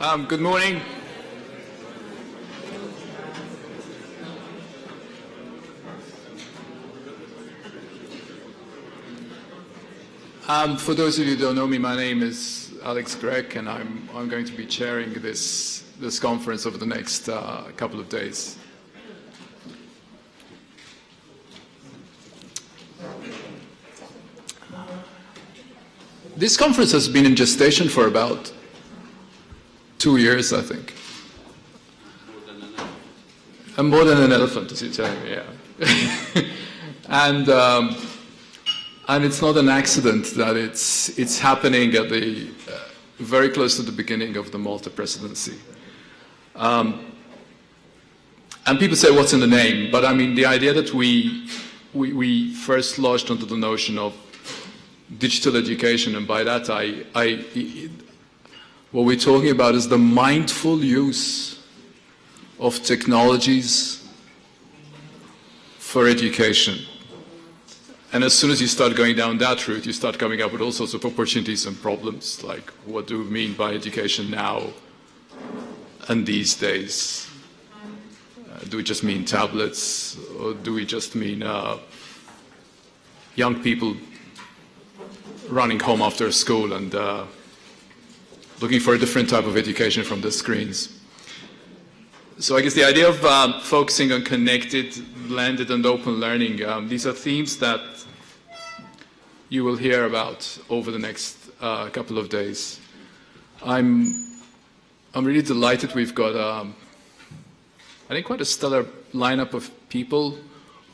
Um, good morning. Um, for those of you who don't know me, my name is Alex Grech, and I'm, I'm going to be chairing this, this conference over the next uh, couple of days. This conference has been in gestation for about two years, I think. And more than an elephant, as you tell me, yeah. and um, and it's not an accident that it's it's happening at the uh, very close to the beginning of the Malta presidency. Um, and people say, "What's in the name?" But I mean, the idea that we we, we first launched onto the notion of digital education, and by that I, I what we're talking about is the mindful use of technologies for education. And as soon as you start going down that route, you start coming up with all sorts of opportunities and problems, like what do we mean by education now and these days? Uh, do we just mean tablets, or do we just mean uh, young people running home after school and uh, looking for a different type of education from the screens. So I guess the idea of um, focusing on connected, blended, and open learning, um, these are themes that you will hear about over the next uh, couple of days. I'm, I'm really delighted we've got, um, I think, quite a stellar lineup of people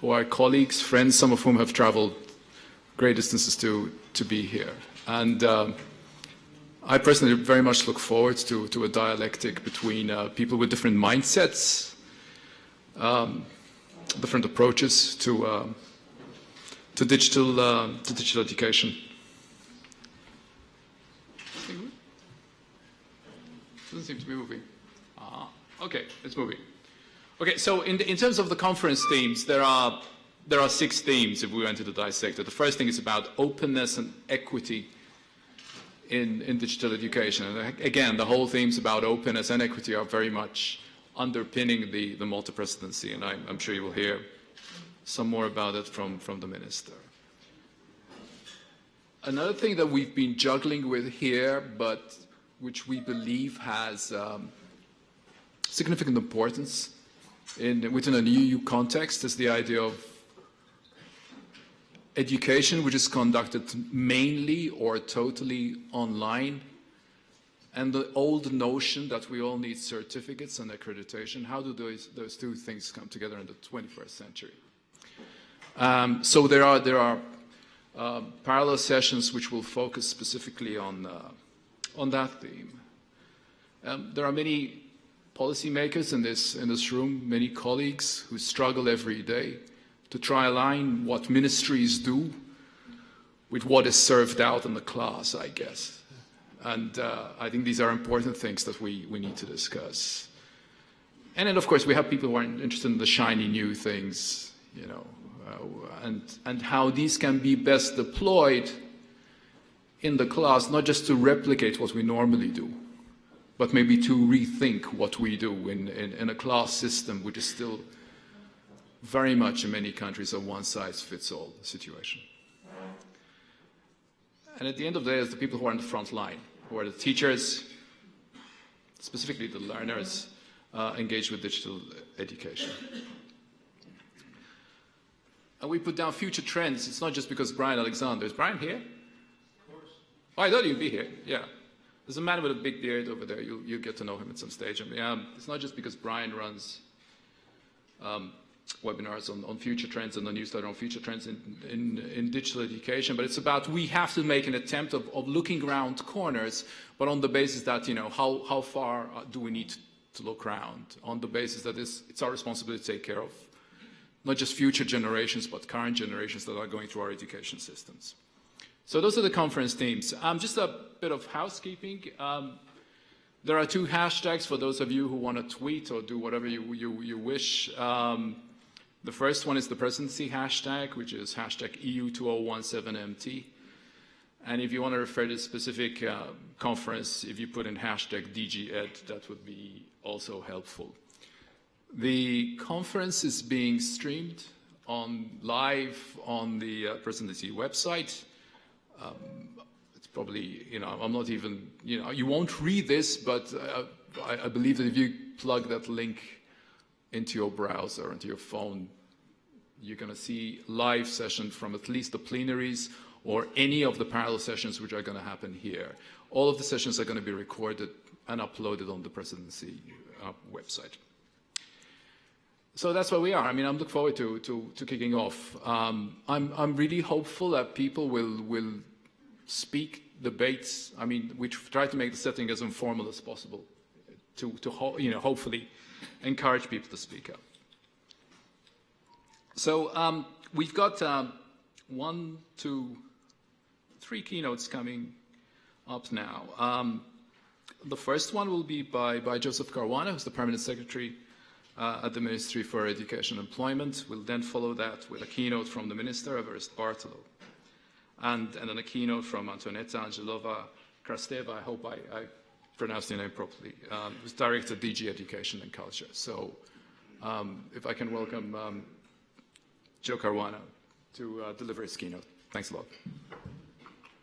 who are colleagues, friends, some of whom have traveled great distances to, to be here. And um, I personally very much look forward to, to a dialectic between uh, people with different mindsets, um, different approaches to, uh, to, digital, uh, to digital education. Doesn't seem to be moving. Ah, okay, it's moving. Okay, so in, the, in terms of the conference themes, there are, there are six themes if we went to the dissect it. The first thing is about openness and equity in, in digital education. And again, the whole themes about openness and equity are very much underpinning the, the Malta presidency, and I'm, I'm sure you will hear some more about it from, from the minister. Another thing that we've been juggling with here, but which we believe has um, significant importance in, within an EU context, is the idea of education which is conducted mainly or totally online, and the old notion that we all need certificates and accreditation, how do those, those two things come together in the 21st century? Um, so there are, there are uh, parallel sessions which will focus specifically on, uh, on that theme. Um, there are many policymakers in this, in this room, many colleagues who struggle every day to try align what ministries do with what is served out in the class, I guess. And uh, I think these are important things that we, we need to discuss. And then, of course, we have people who are interested in the shiny new things, you know, uh, and, and how these can be best deployed in the class, not just to replicate what we normally do, but maybe to rethink what we do in, in, in a class system which is still very much in many countries a one-size-fits-all situation. And at the end of the day, it's the people who are on the front line, who are the teachers, specifically the learners, uh, engaged with digital education. And we put down future trends. It's not just because Bryan Alexander. Is Bryan here? Of course. Oh, I thought you'd be here. Yeah. There's a man with a big beard over there. You'll, you'll get to know him at some stage. I mean, um, it's not just because Bryan runs um, webinars on, on future trends and a newsletter on future trends in, in, in, digital education, but it's about we have to make an attempt of, of looking around corners, but on the basis that, you know, how, how far uh, do we need to, to look around? On the basis that it's, it's our responsibility to take care of not just future generations, but current generations that are going through our education systems. So those are the conference themes. Um, just a bit of housekeeping. Um, there are two hashtags for those of you who want to tweet or do whatever you, you, you wish. Um, the first one is the presidency hashtag, which is hashtag EU2017MT. And if you want to refer to a specific uh, conference, if you put in hashtag DGEd, that would be also helpful. The conference is being streamed on live on the uh, presidency website. Um, it's probably, you know, I'm not even, you know, you won't read this, but uh, I, I believe that if you plug that link into your browser, into your phone, you're going to see live session from at least the plenaries or any of the parallel sessions which are going to happen here. All of the sessions are going to be recorded and uploaded on the presidency uh, website. So that's where we are. I mean, I'm looking forward to, to, to kicking off. Um, I'm, I'm really hopeful that people will, will speak, debates. I mean, we try to make the setting as informal as possible to, to you know, hopefully encourage people to speak up. So um, we've got um, one, two, three keynotes coming up now. Um, the first one will be by, by Joseph Caruana, who's the Permanent Secretary uh, at the Ministry for Education and Employment. We'll then follow that with a keynote from the Minister, Evarist Bartolo. And, and then a keynote from Antoaneta Angelova Krasteva, I hope I, I pronounced your name properly, um, Director DG Education and Culture. So um, if I can welcome um, Joe Caruana to uh, deliver his keynote. Thanks a lot.